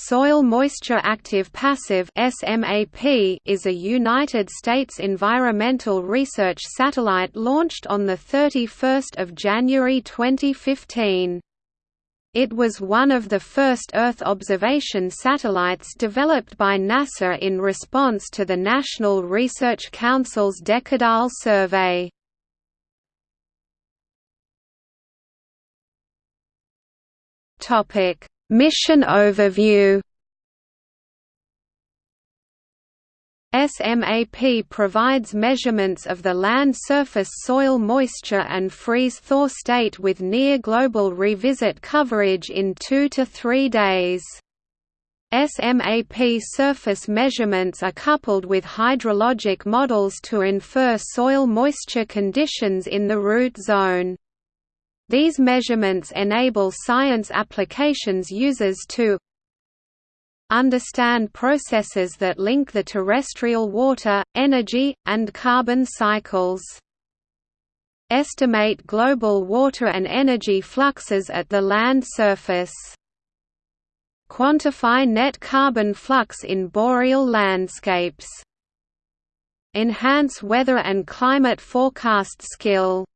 Soil Moisture Active Passive is a United States environmental research satellite launched on the 31st of January 2015. It was one of the first Earth observation satellites developed by NASA in response to the National Research Council's Decadal Survey. Topic Mission overview SMAP provides measurements of the land surface soil moisture and freeze-thaw state with near-global revisit coverage in two to three days. SMAP surface measurements are coupled with hydrologic models to infer soil moisture conditions in the root zone. These measurements enable science applications users to understand processes that link the terrestrial water, energy, and carbon cycles. Estimate global water and energy fluxes at the land surface. Quantify net carbon flux in boreal landscapes. Enhance weather and climate forecast skill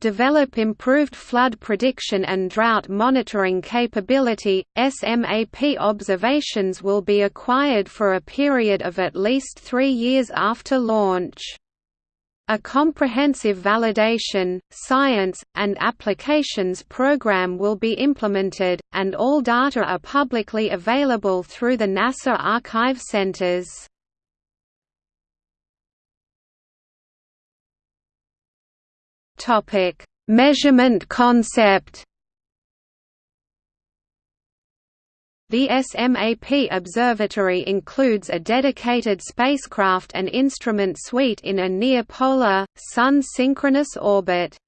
develop improved flood prediction and drought monitoring capability. SMAP observations will be acquired for a period of at least three years after launch. A comprehensive validation, science, and applications program will be implemented, and all data are publicly available through the NASA Archive Centers. Topic: Measurement concept. The SMAP observatory includes a dedicated spacecraft and instrument suite in a near-polar, Sun-synchronous orbit.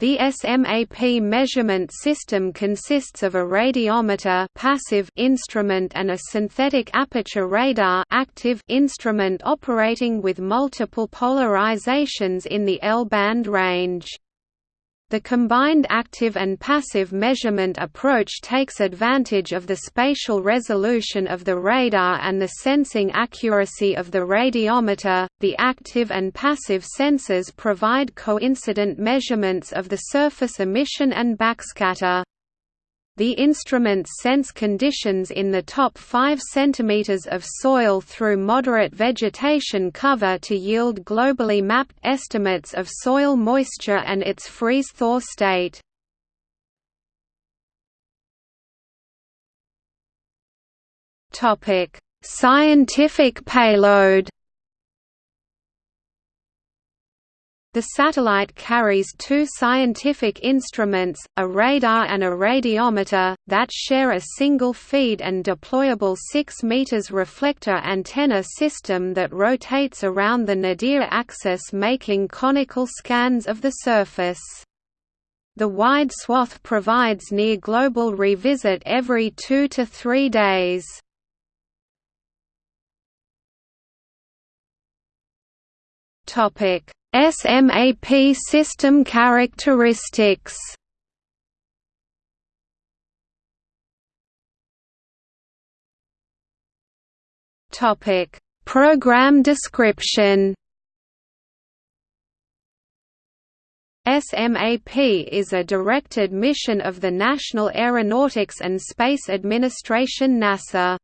The SMAP measurement system consists of a radiometer passive instrument and a synthetic aperture radar active instrument operating with multiple polarizations in the L-band range. The combined active and passive measurement approach takes advantage of the spatial resolution of the radar and the sensing accuracy of the radiometer. The active and passive sensors provide coincident measurements of the surface emission and backscatter. The instruments sense conditions in the top 5 cm of soil through moderate vegetation cover to yield globally mapped estimates of soil moisture and its freeze-thaw state. Scientific payload The satellite carries two scientific instruments, a radar and a radiometer, that share a single feed and deployable 6 meters reflector antenna system that rotates around the nadir axis making conical scans of the surface. The wide swath provides near global revisit every two to three days. Topic SMAP system characteristics Topic: Program description. SMAP is a directed mission of the National Aeronautics and Space Administration NASA.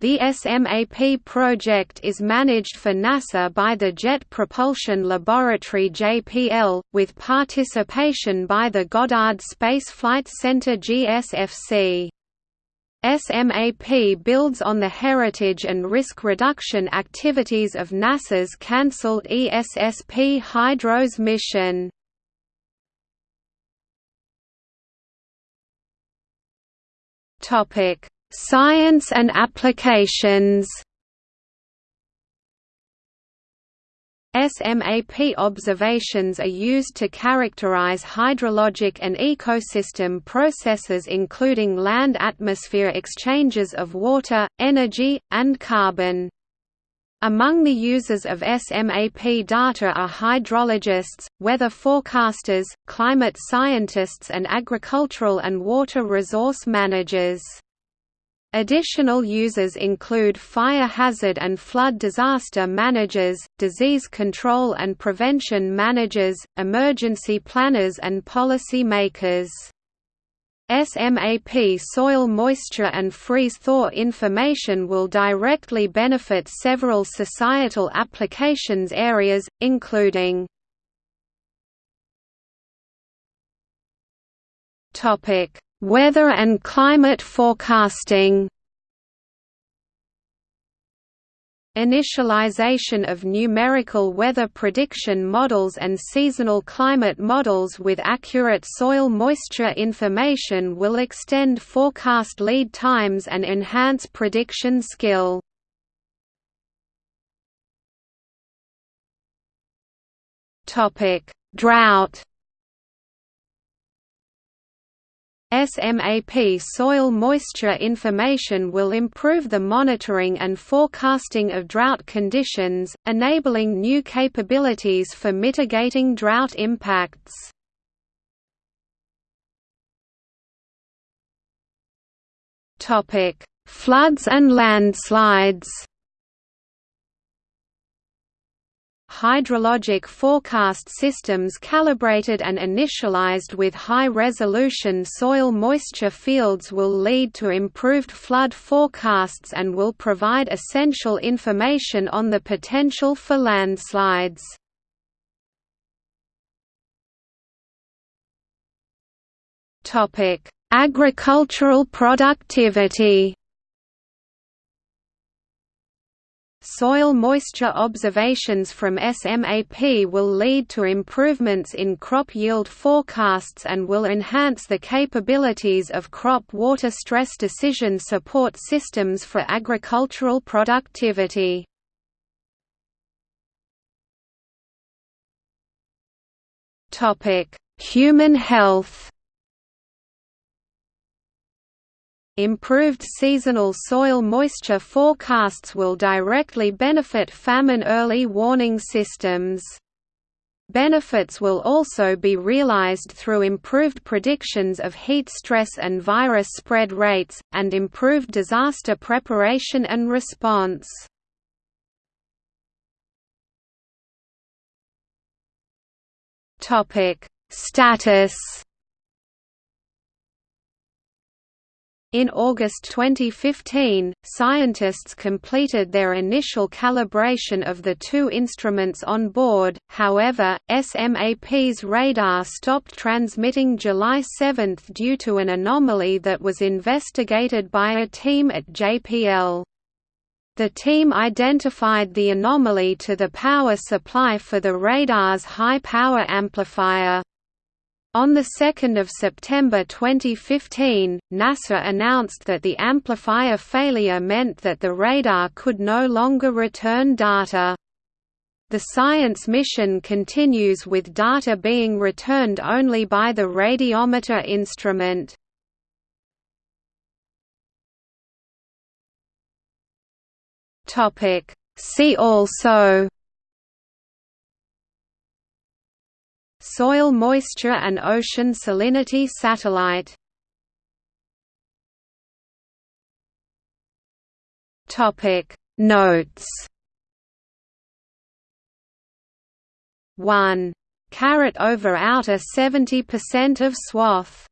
The SMAP project is managed for NASA by the Jet Propulsion Laboratory JPL, with participation by the Goddard Space Flight Center GSFC. SMAP builds on the heritage and risk reduction activities of NASA's cancelled ESSP Hydros mission. Topic Science and applications SMAP observations are used to characterize hydrologic and ecosystem processes including land-atmosphere exchanges of water, energy, and carbon. Among the users of SMAP data are hydrologists, weather forecasters, climate scientists and agricultural and water resource managers. Additional users include fire hazard and flood disaster managers, disease control and prevention managers, emergency planners and policy makers. SMAP soil moisture and freeze-thaw information will directly benefit several societal applications areas, including Weather and climate forecasting Initialization of numerical weather prediction models and seasonal climate models with accurate soil moisture information will extend forecast lead times and enhance prediction skill. Drought SMAP soil moisture information will improve the monitoring and forecasting of drought conditions, enabling new capabilities for mitigating drought impacts. Floods and landslides hydrologic forecast systems calibrated and initialized with high-resolution soil moisture fields will lead to improved flood forecasts and will provide essential information on the potential for landslides. Agricultural productivity Soil moisture observations from SMAP will lead to improvements in crop yield forecasts and will enhance the capabilities of crop water stress decision support systems for agricultural productivity. Human health Improved seasonal soil moisture forecasts will directly benefit famine early warning systems. Benefits will also be realized through improved predictions of heat stress and virus spread rates, and improved disaster preparation and response. Status In August 2015, scientists completed their initial calibration of the two instruments on board, however, SMAP's radar stopped transmitting July 7 due to an anomaly that was investigated by a team at JPL. The team identified the anomaly to the power supply for the radar's high-power amplifier. On 2 September 2015, NASA announced that the amplifier failure meant that the radar could no longer return data. The science mission continues with data being returned only by the radiometer instrument. See also Soil moisture and ocean salinity satellite. Topic Notes. 1. Carrot over outer 70% of swath